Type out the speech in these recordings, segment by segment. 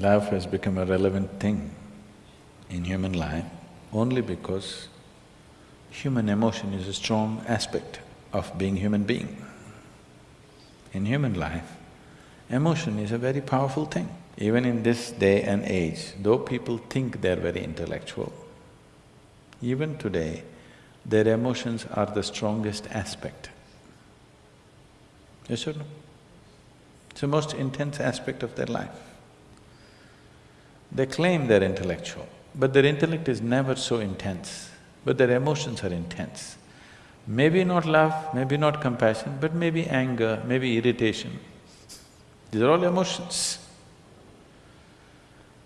Love has become a relevant thing in human life only because human emotion is a strong aspect of being human being. In human life, emotion is a very powerful thing. Even in this day and age, though people think they're very intellectual, even today, their emotions are the strongest aspect. Yes or no? It's the most intense aspect of their life. They claim they're intellectual, but their intellect is never so intense, but their emotions are intense. Maybe not love, maybe not compassion, but maybe anger, maybe irritation. These are all emotions.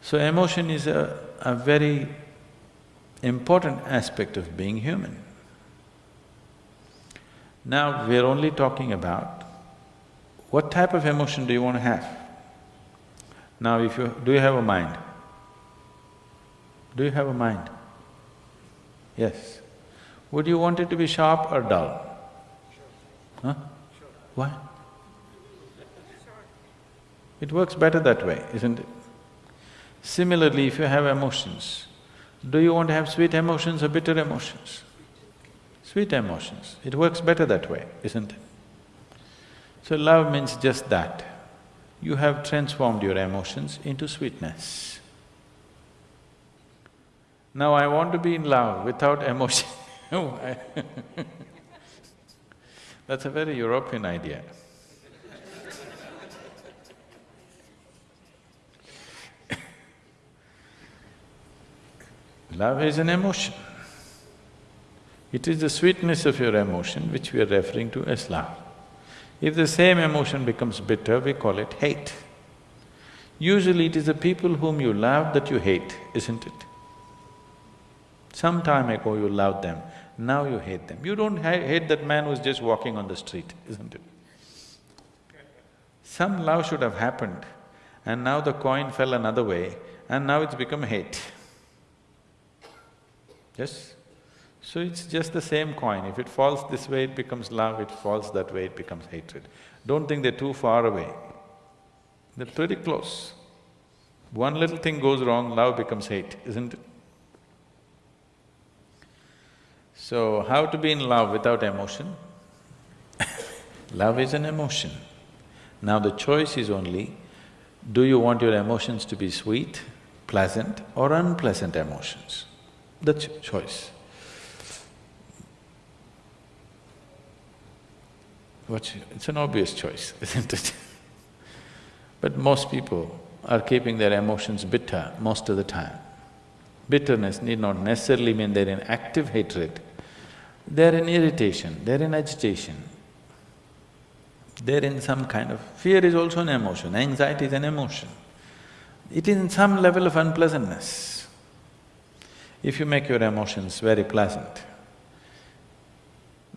So emotion is a, a very important aspect of being human. Now we're only talking about what type of emotion do you want to have? Now if you… do you have a mind? Do you have a mind? Yes. Would you want it to be sharp or dull? Huh? Why? It works better that way, isn't it? Similarly, if you have emotions, do you want to have sweet emotions or bitter emotions? Sweet emotions, it works better that way, isn't it? So love means just that. You have transformed your emotions into sweetness. Now I want to be in love without emotion oh, That's a very European idea. Love is an emotion. It is the sweetness of your emotion which we are referring to as love. If the same emotion becomes bitter, we call it hate. Usually it is the people whom you love that you hate, isn't it? Some time ago you loved them, now you hate them. You don't ha hate that man who's just walking on the street, isn't it? Some love should have happened and now the coin fell another way and now it's become hate. Yes? So it's just the same coin. If it falls this way, it becomes love, if it falls that way, it becomes hatred. Don't think they're too far away. They're pretty close. One little thing goes wrong, love becomes hate, isn't it? So, how to be in love without emotion? love is an emotion. Now the choice is only, do you want your emotions to be sweet, pleasant or unpleasant emotions? That's your choice. What's… it's an obvious choice, isn't it? but most people are keeping their emotions bitter most of the time. Bitterness need not necessarily mean they're in active hatred, they're in irritation, they're in agitation. They're in some kind of… fear is also an emotion, anxiety is an emotion. It is in some level of unpleasantness. If you make your emotions very pleasant,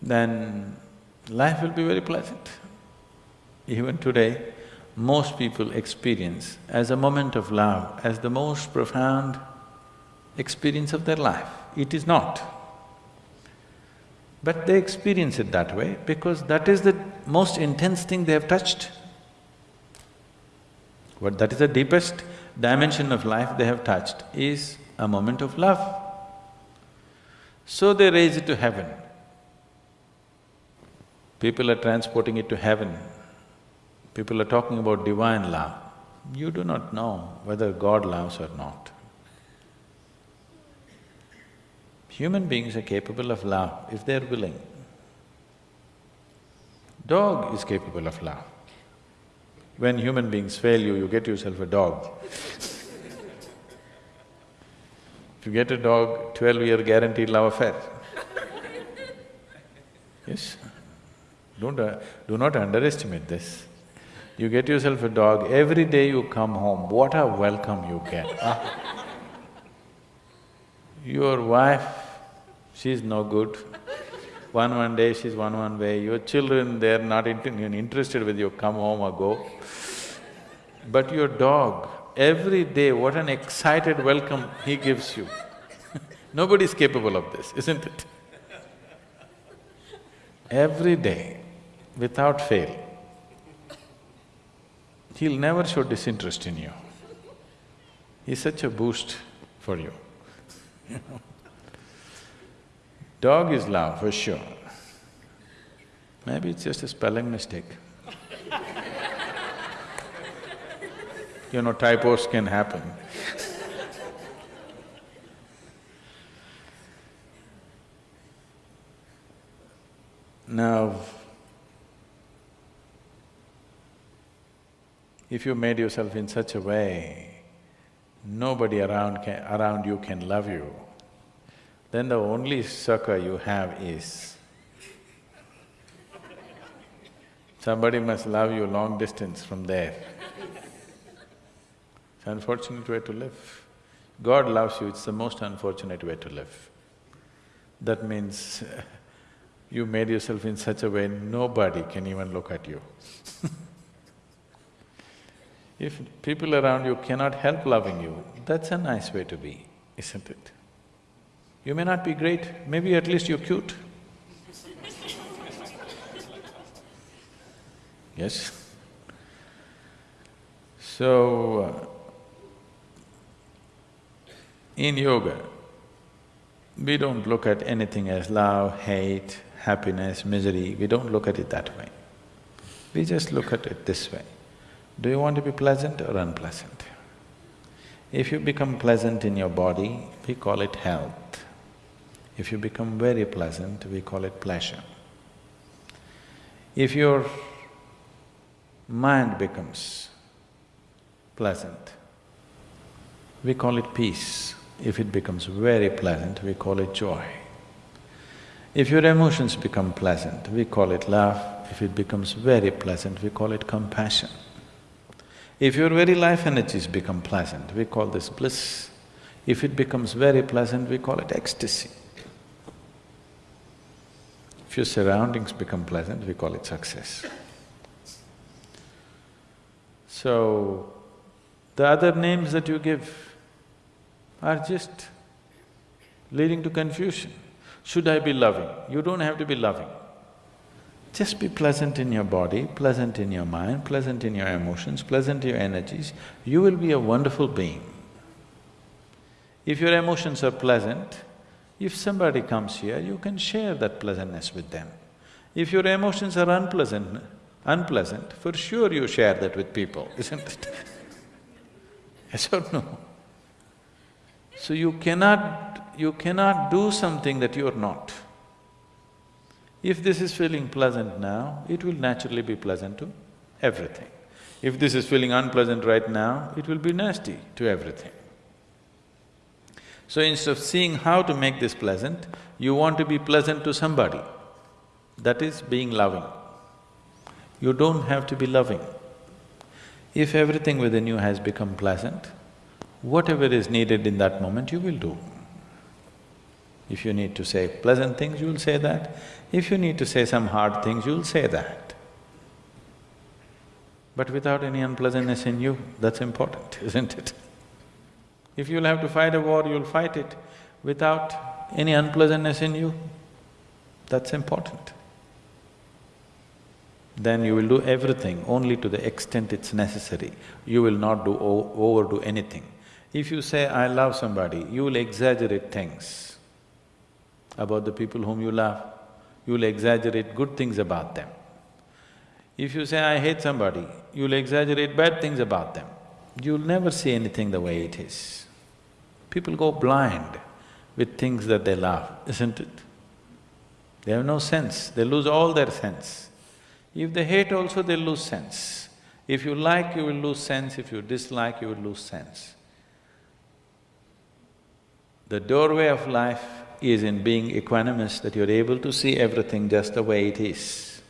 then life will be very pleasant. Even today, most people experience as a moment of love, as the most profound experience of their life. It is not. But they experience it that way because that is the most intense thing they have touched. What that is the deepest dimension of life they have touched is a moment of love. So they raise it to heaven. People are transporting it to heaven. People are talking about divine love. You do not know whether God loves or not. Human beings are capable of love if they're willing. Dog is capable of love. When human beings fail you, you get yourself a dog. if you get a dog, twelve-year guaranteed love affair. yes? Don't… Uh, do not underestimate this. You get yourself a dog, every day you come home, what a welcome you get. Your wife she's no good. One one day she's one one way, your children, they're not interested with you, come home or go. But your dog, every day, what an excited welcome he gives you. Nobody's capable of this, isn't it? Every day, without fail, he'll never show disinterest in you. He's such a boost for you. Dog is love for sure. Maybe it's just a spelling mistake. you know, typos can happen. now, if you made yourself in such a way, nobody around can, around you can love you, then the only succor you have is somebody must love you long distance from there. It's unfortunate way to live. God loves you, it's the most unfortunate way to live. That means you made yourself in such a way nobody can even look at you If people around you cannot help loving you, that's a nice way to be, isn't it? You may not be great, maybe at least you're cute. yes? So, uh, in yoga, we don't look at anything as love, hate, happiness, misery, we don't look at it that way. We just look at it this way. Do you want to be pleasant or unpleasant? If you become pleasant in your body, we call it health. If you become very pleasant, we call it pleasure. If your mind becomes pleasant, we call it peace. If it becomes very pleasant, we call it joy. If your emotions become pleasant, we call it love. If it becomes very pleasant, we call it compassion. If your very life energies become pleasant, we call this bliss. If it becomes very pleasant, we call it ecstasy. If your surroundings become pleasant, we call it success. So, the other names that you give are just leading to confusion. Should I be loving? You don't have to be loving. Just be pleasant in your body, pleasant in your mind, pleasant in your emotions, pleasant in your energies, you will be a wonderful being. If your emotions are pleasant, if somebody comes here, you can share that pleasantness with them. If your emotions are unpleasant, unpleasant, for sure you share that with people, isn't it? yes or no? So you cannot… you cannot do something that you're not. If this is feeling pleasant now, it will naturally be pleasant to everything. If this is feeling unpleasant right now, it will be nasty to everything. So instead of seeing how to make this pleasant, you want to be pleasant to somebody. That is being loving. You don't have to be loving. If everything within you has become pleasant, whatever is needed in that moment, you will do. If you need to say pleasant things, you'll say that. If you need to say some hard things, you'll say that. But without any unpleasantness in you, that's important, isn't it? If you'll have to fight a war, you'll fight it without any unpleasantness in you, that's important. Then you will do everything only to the extent it's necessary. You will not do overdo anything. If you say, I love somebody, you will exaggerate things about the people whom you love, you'll exaggerate good things about them. If you say, I hate somebody, you'll exaggerate bad things about them. You'll never see anything the way it is. People go blind with things that they love, isn't it? They have no sense, they lose all their sense. If they hate also, they'll lose sense. If you like, you will lose sense, if you dislike, you will lose sense. The doorway of life is in being equanimous, that you're able to see everything just the way it is.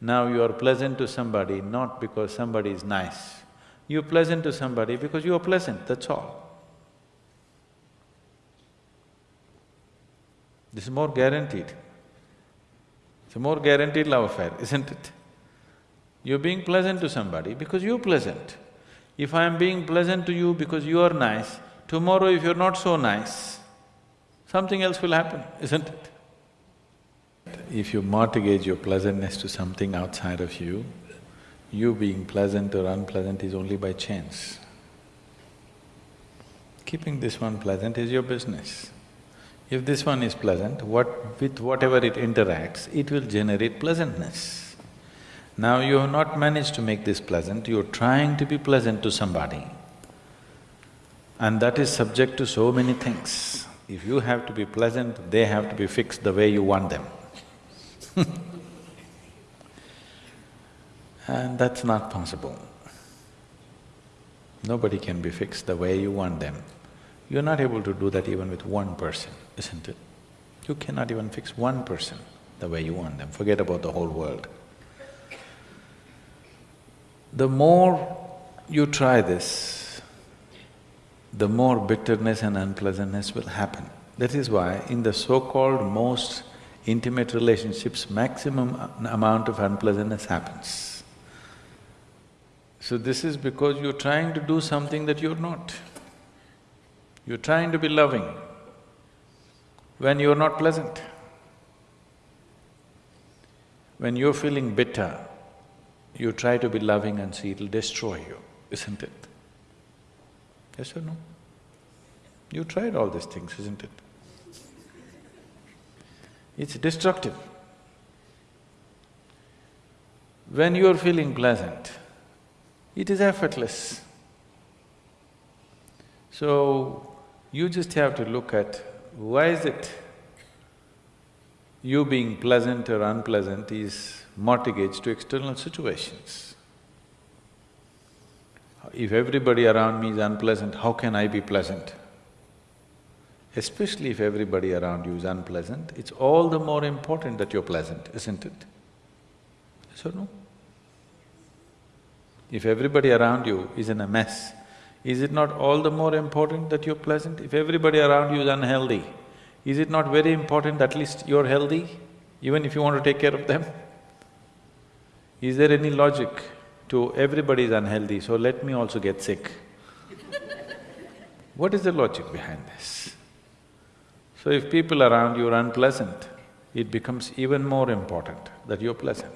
Now you are pleasant to somebody not because somebody is nice. You're pleasant to somebody because you are pleasant, that's all. This is more guaranteed. It's a more guaranteed love affair, isn't it? You're being pleasant to somebody because you're pleasant. If I'm being pleasant to you because you are nice, tomorrow if you're not so nice, something else will happen, isn't it? If you mortgage your pleasantness to something outside of you, you being pleasant or unpleasant is only by chance. Keeping this one pleasant is your business. If this one is pleasant, what… with whatever it interacts, it will generate pleasantness. Now you have not managed to make this pleasant, you're trying to be pleasant to somebody. And that is subject to so many things. If you have to be pleasant, they have to be fixed the way you want them And that's not possible. Nobody can be fixed the way you want them. You're not able to do that even with one person, isn't it? You cannot even fix one person the way you want them, forget about the whole world. The more you try this, the more bitterness and unpleasantness will happen. That is why in the so-called most intimate relationships, maximum amount of unpleasantness happens. So this is because you're trying to do something that you're not. You're trying to be loving when you're not pleasant. When you're feeling bitter, you try to be loving and see it'll destroy you, isn't it? Yes or no? You tried all these things, isn't it? It's destructive. When you're feeling pleasant, it is effortless. So, you just have to look at why is it you being pleasant or unpleasant is mortgaged to external situations. If everybody around me is unpleasant, how can I be pleasant? Especially if everybody around you is unpleasant, it's all the more important that you're pleasant, isn't it? Yes or no? If everybody around you is in a mess, is it not all the more important that you're pleasant? If everybody around you is unhealthy, is it not very important at least you're healthy, even if you want to take care of them? Is there any logic to everybody is unhealthy, so let me also get sick? what is the logic behind this? So if people around you are unpleasant, it becomes even more important that you're pleasant.